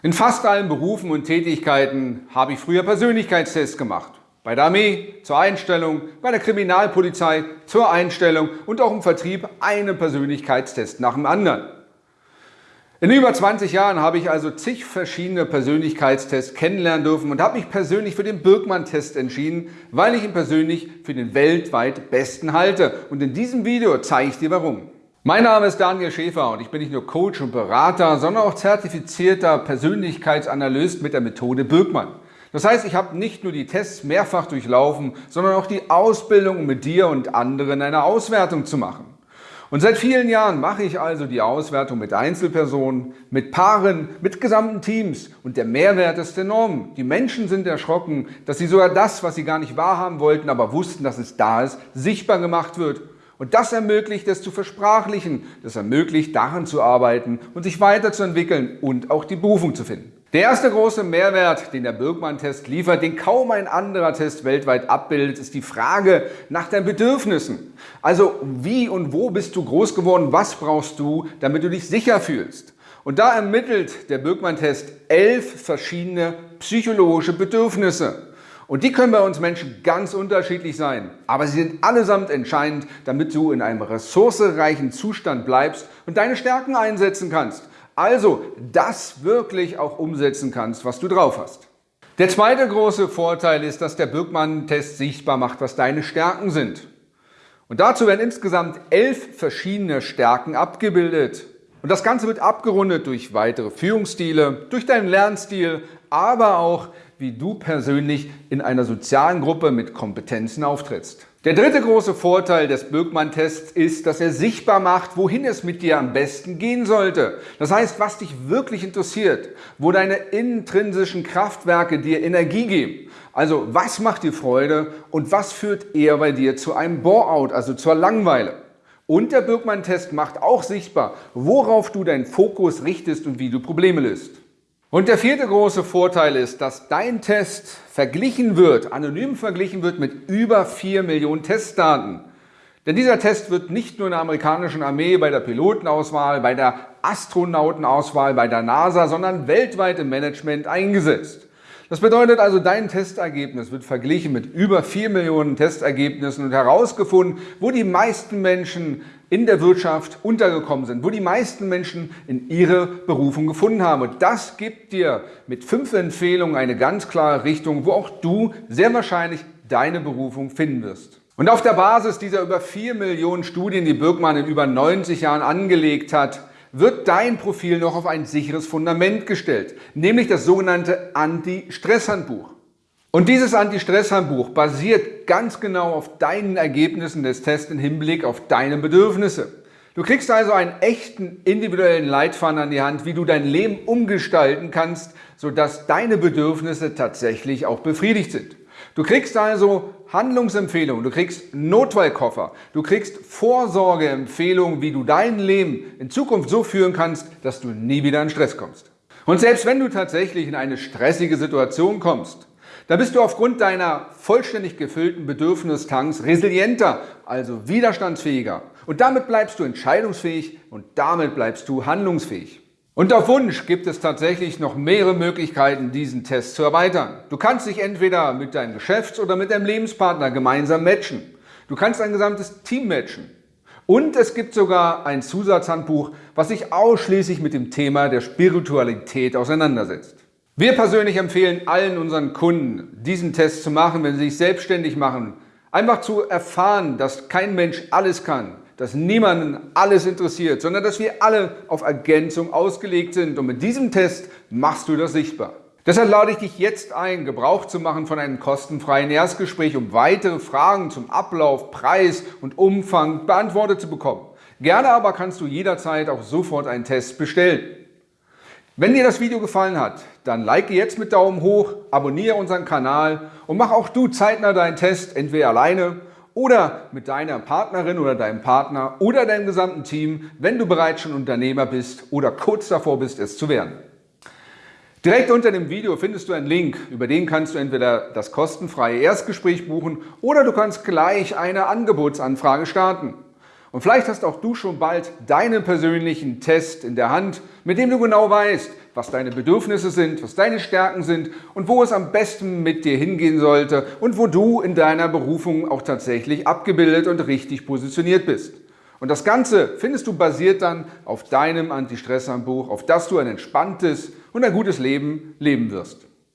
In fast allen Berufen und Tätigkeiten habe ich früher Persönlichkeitstests gemacht. Bei der Armee zur Einstellung, bei der Kriminalpolizei zur Einstellung und auch im Vertrieb einen Persönlichkeitstest nach dem anderen. In über 20 Jahren habe ich also zig verschiedene Persönlichkeitstests kennenlernen dürfen und habe mich persönlich für den Birkmann-Test entschieden, weil ich ihn persönlich für den weltweit besten halte. Und in diesem Video zeige ich dir warum. Mein Name ist Daniel Schäfer und ich bin nicht nur Coach und Berater, sondern auch zertifizierter Persönlichkeitsanalyst mit der Methode Birkmann. Das heißt, ich habe nicht nur die Tests mehrfach durchlaufen, sondern auch die Ausbildung, um mit dir und anderen eine Auswertung zu machen. Und seit vielen Jahren mache ich also die Auswertung mit Einzelpersonen, mit Paaren, mit gesamten Teams und der Mehrwert ist enorm. Die Menschen sind erschrocken, dass sie sogar das, was sie gar nicht wahrhaben wollten, aber wussten, dass es da ist, sichtbar gemacht wird und das ermöglicht es zu versprachlichen, das ermöglicht daran zu arbeiten und sich weiterzuentwickeln und auch die Berufung zu finden. Der erste große Mehrwert, den der Birkmann-Test liefert, den kaum ein anderer Test weltweit abbildet, ist die Frage nach deinen Bedürfnissen. Also wie und wo bist du groß geworden, was brauchst du, damit du dich sicher fühlst? Und da ermittelt der Birkmann-Test elf verschiedene psychologische Bedürfnisse. Und die können bei uns Menschen ganz unterschiedlich sein, aber sie sind allesamt entscheidend, damit du in einem ressourcereichen Zustand bleibst und deine Stärken einsetzen kannst. Also das wirklich auch umsetzen kannst, was du drauf hast. Der zweite große Vorteil ist, dass der Birkmann-Test sichtbar macht, was deine Stärken sind. Und dazu werden insgesamt elf verschiedene Stärken abgebildet. Und das Ganze wird abgerundet durch weitere Führungsstile, durch deinen Lernstil, aber auch wie du persönlich in einer sozialen Gruppe mit Kompetenzen auftrittst. Der dritte große Vorteil des Birkmann-Tests ist, dass er sichtbar macht, wohin es mit dir am besten gehen sollte. Das heißt, was dich wirklich interessiert, wo deine intrinsischen Kraftwerke dir Energie geben. Also was macht dir Freude und was führt eher bei dir zu einem Bore-out, also zur Langeweile. Und der Birkmann-Test macht auch sichtbar, worauf du deinen Fokus richtest und wie du Probleme löst. Und der vierte große Vorteil ist, dass dein Test verglichen wird, anonym verglichen wird mit über 4 Millionen Testdaten. Denn dieser Test wird nicht nur in der amerikanischen Armee bei der Pilotenauswahl, bei der Astronautenauswahl, bei der NASA, sondern weltweit im Management eingesetzt. Das bedeutet also, dein Testergebnis wird verglichen mit über 4 Millionen Testergebnissen und herausgefunden, wo die meisten Menschen in der Wirtschaft untergekommen sind, wo die meisten Menschen in ihre Berufung gefunden haben. Und das gibt dir mit fünf Empfehlungen eine ganz klare Richtung, wo auch du sehr wahrscheinlich deine Berufung finden wirst. Und auf der Basis dieser über 4 Millionen Studien, die Birkmann in über 90 Jahren angelegt hat, wird dein Profil noch auf ein sicheres Fundament gestellt, nämlich das sogenannte Anti-Stress-Handbuch. Und dieses Anti-Stress-Handbuch basiert ganz genau auf deinen Ergebnissen des Tests im Hinblick auf deine Bedürfnisse. Du kriegst also einen echten individuellen Leitfaden an die Hand, wie du dein Leben umgestalten kannst, sodass deine Bedürfnisse tatsächlich auch befriedigt sind. Du kriegst also Handlungsempfehlungen, du kriegst Notfallkoffer, du kriegst Vorsorgeempfehlungen, wie du dein Leben in Zukunft so führen kannst, dass du nie wieder in Stress kommst. Und selbst wenn du tatsächlich in eine stressige Situation kommst, da bist du aufgrund deiner vollständig gefüllten Bedürfnistanks resilienter, also widerstandsfähiger. Und damit bleibst du entscheidungsfähig und damit bleibst du handlungsfähig. Und auf Wunsch gibt es tatsächlich noch mehrere Möglichkeiten, diesen Test zu erweitern. Du kannst dich entweder mit deinem Geschäfts- oder mit deinem Lebenspartner gemeinsam matchen. Du kannst ein gesamtes Team matchen. Und es gibt sogar ein Zusatzhandbuch, was sich ausschließlich mit dem Thema der Spiritualität auseinandersetzt. Wir persönlich empfehlen allen unseren Kunden, diesen Test zu machen, wenn sie sich selbstständig machen. Einfach zu erfahren, dass kein Mensch alles kann, dass niemanden alles interessiert, sondern dass wir alle auf Ergänzung ausgelegt sind. Und mit diesem Test machst du das sichtbar. Deshalb lade ich dich jetzt ein, Gebrauch zu machen von einem kostenfreien Erstgespräch, um weitere Fragen zum Ablauf, Preis und Umfang beantwortet zu bekommen. Gerne aber kannst du jederzeit auch sofort einen Test bestellen. Wenn dir das Video gefallen hat, dann like jetzt mit Daumen hoch, abonniere unseren Kanal und mach auch du zeitnah deinen Test, entweder alleine oder mit deiner Partnerin oder deinem Partner oder deinem gesamten Team, wenn du bereits schon Unternehmer bist oder kurz davor bist, es zu werden. Direkt unter dem Video findest du einen Link, über den kannst du entweder das kostenfreie Erstgespräch buchen oder du kannst gleich eine Angebotsanfrage starten. Und vielleicht hast auch du schon bald deinen persönlichen Test in der Hand, mit dem du genau weißt, was deine Bedürfnisse sind, was deine Stärken sind und wo es am besten mit dir hingehen sollte und wo du in deiner Berufung auch tatsächlich abgebildet und richtig positioniert bist. Und das Ganze findest du basiert dann auf deinem Anti-Stress-Handbuch, auf das du ein entspanntes und ein gutes Leben leben wirst.